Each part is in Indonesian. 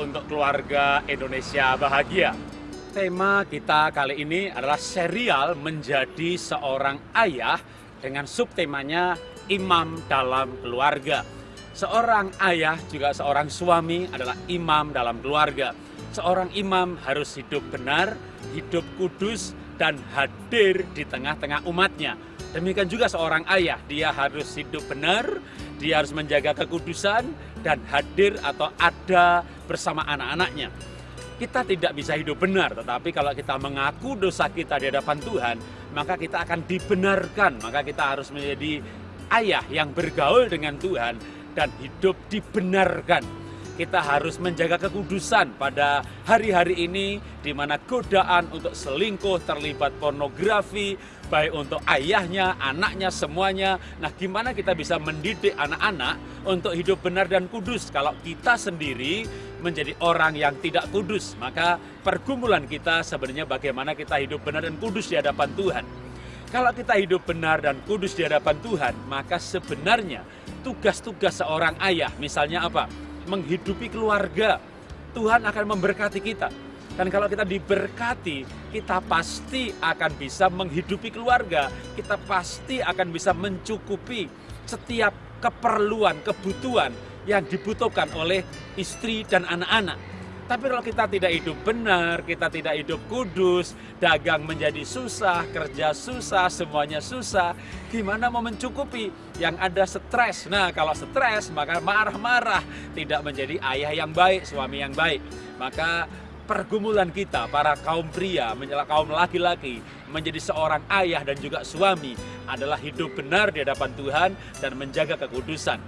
untuk keluarga Indonesia bahagia. Tema kita kali ini adalah serial menjadi seorang ayah dengan subtemanya imam dalam keluarga. Seorang ayah juga seorang suami adalah imam dalam keluarga. Seorang imam harus hidup benar, hidup kudus, dan hadir di tengah-tengah umatnya. Demikian juga seorang ayah, dia harus hidup benar, dia harus menjaga kekudusan, dan hadir atau ada bersama anak-anaknya. Kita tidak bisa hidup benar, tetapi kalau kita mengaku dosa kita di hadapan Tuhan, maka kita akan dibenarkan. Maka kita harus menjadi ayah yang bergaul dengan Tuhan dan hidup dibenarkan. Kita harus menjaga kekudusan pada hari-hari ini di mana godaan untuk selingkuh terlibat pornografi, baik untuk ayahnya, anaknya, semuanya. Nah, gimana kita bisa mendidik anak-anak untuk hidup benar dan kudus kalau kita sendiri menjadi orang yang tidak kudus? Maka pergumulan kita sebenarnya bagaimana kita hidup benar dan kudus di hadapan Tuhan. Kalau kita hidup benar dan kudus di hadapan Tuhan, maka sebenarnya tugas-tugas seorang ayah, misalnya apa? menghidupi keluarga. Tuhan akan memberkati kita. Dan kalau kita diberkati, kita pasti akan bisa menghidupi keluarga. Kita pasti akan bisa mencukupi setiap keperluan, kebutuhan yang dibutuhkan oleh istri dan anak-anak. Tapi kalau kita tidak hidup benar, kita tidak hidup kudus, dagang menjadi susah, kerja susah, semuanya susah, gimana mau mencukupi? Yang ada stres. Nah, kalau stres maka marah-marah, tidak menjadi ayah yang baik, suami yang baik. Maka pergumulan kita, para kaum pria, menjelang kaum laki-laki, menjadi seorang ayah dan juga suami adalah hidup benar di hadapan Tuhan dan menjaga kekudusan.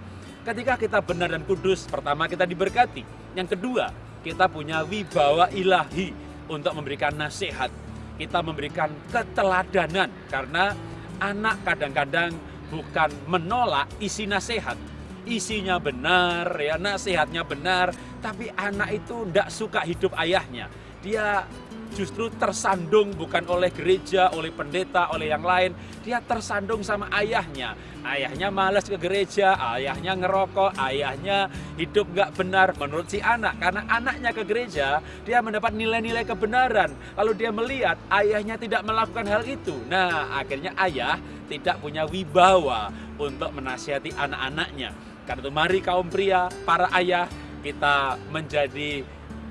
Ketika kita benar dan kudus, pertama kita diberkati. Yang kedua, kita punya wibawa ilahi untuk memberikan nasihat. Kita memberikan keteladanan karena anak kadang-kadang bukan menolak isi nasihat. Isinya benar, ya nasihatnya benar, tapi anak itu tidak suka hidup ayahnya. Dia justru tersandung bukan oleh gereja, oleh pendeta, oleh yang lain. Dia tersandung sama ayahnya. Ayahnya malas ke gereja, ayahnya ngerokok, ayahnya hidup nggak benar menurut si anak. Karena anaknya ke gereja, dia mendapat nilai-nilai kebenaran. Lalu dia melihat ayahnya tidak melakukan hal itu. Nah, akhirnya ayah tidak punya wibawa untuk menasihati anak-anaknya. Karena itu mari kaum pria, para ayah, kita menjadi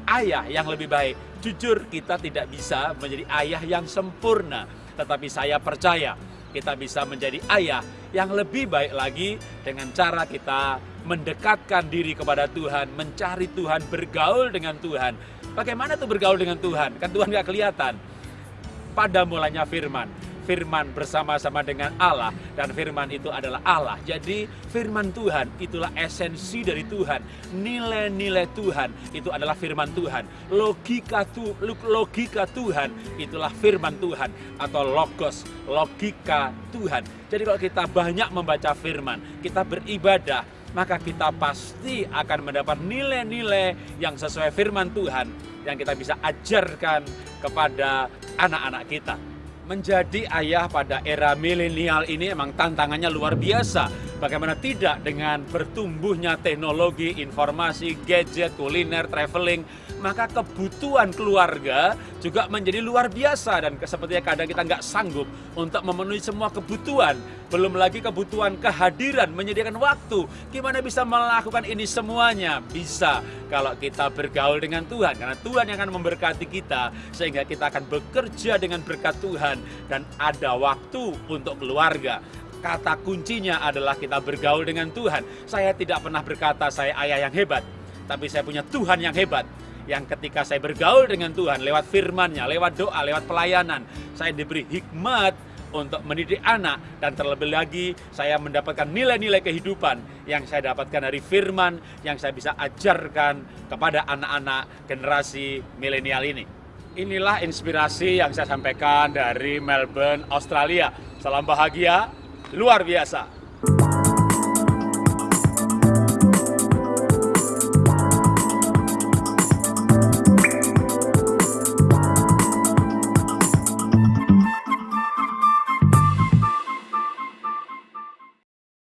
ayah yang lebih baik Jujur kita tidak bisa menjadi ayah yang sempurna, tetapi saya percaya kita bisa menjadi ayah yang lebih baik lagi dengan cara kita mendekatkan diri kepada Tuhan, mencari Tuhan, bergaul dengan Tuhan. Bagaimana tuh bergaul dengan Tuhan? Kan Tuhan gak kelihatan. Pada mulanya firman, firman bersama-sama dengan Allah dan firman itu adalah Allah. Jadi firman Tuhan itulah esensi dari Tuhan. Nilai-nilai Tuhan itu adalah firman Tuhan. Logika tu, logika Tuhan itulah firman Tuhan atau logos, logika Tuhan. Jadi kalau kita banyak membaca firman, kita beribadah, maka kita pasti akan mendapat nilai-nilai yang sesuai firman Tuhan yang kita bisa ajarkan kepada anak-anak kita menjadi ayah pada era milenial ini emang tantangannya luar biasa. Bagaimana tidak dengan bertumbuhnya teknologi, informasi, gadget, kuliner, traveling, maka kebutuhan keluarga juga menjadi luar biasa dan sepertinya kadang kita nggak sanggup untuk memenuhi semua kebutuhan. Belum lagi kebutuhan kehadiran, menyediakan waktu. Gimana bisa melakukan ini semuanya? Bisa kalau kita bergaul dengan Tuhan. Karena Tuhan yang akan memberkati kita sehingga kita akan bekerja dengan berkat Tuhan dan ada waktu untuk keluarga kata kuncinya adalah kita bergaul dengan Tuhan. Saya tidak pernah berkata saya ayah yang hebat, tapi saya punya Tuhan yang hebat yang ketika saya bergaul dengan Tuhan lewat firman-Nya, lewat doa, lewat pelayanan, saya diberi hikmat untuk mendidik anak dan terlebih lagi saya mendapatkan nilai-nilai kehidupan yang saya dapatkan dari firman yang saya bisa ajarkan kepada anak-anak generasi milenial ini. Inilah inspirasi yang saya sampaikan dari Melbourne, Australia. Salam bahagia, luar biasa.